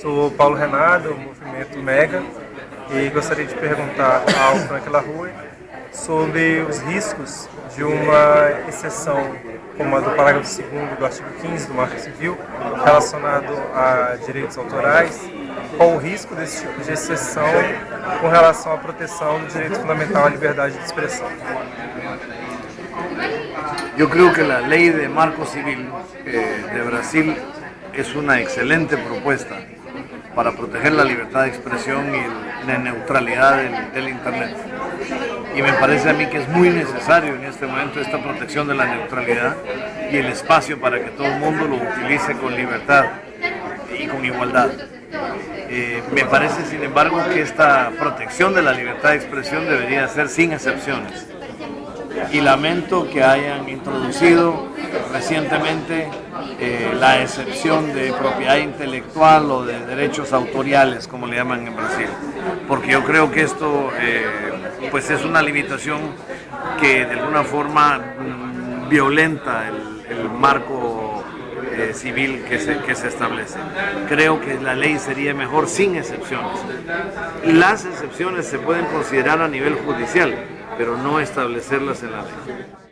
Sou Paulo Renato, do movimento Mega, e gostaria de perguntar ao Frank LaRue sobre os riscos de uma exceção como a do parágrafo 2 do artigo 15 do Marco Civil, relacionado a direitos autorais, qual o risco desse tipo de exceção com relação à proteção do direito fundamental à liberdade de expressão. Yo creo que la ley de marco civil eh, de Brasil es una excelente propuesta para proteger la libertad de expresión y la neutralidad del, Internet. Y me parece a mí que es muy necesario en este momento esta protección de la neutralidad y el espacio para que todo el mundo lo utilice con libertad y con igualdad. Eh, me parece, sin embargo, que esta protección de la libertad de expresión debería ser sin excepciones. Y lamento que hayan introducido recientemente eh, la excepción de propiedad intelectual o de derechos autoriales, como le llaman en Brasil. Porque yo creo que esto eh, pues es una limitación que de alguna forma mm, violenta el, marco eh, civil que se, que se establece. Creo que la ley sería mejor sin excepciones. Las excepciones se pueden considerar a nivel judicial, pero no establecerlas en la ley.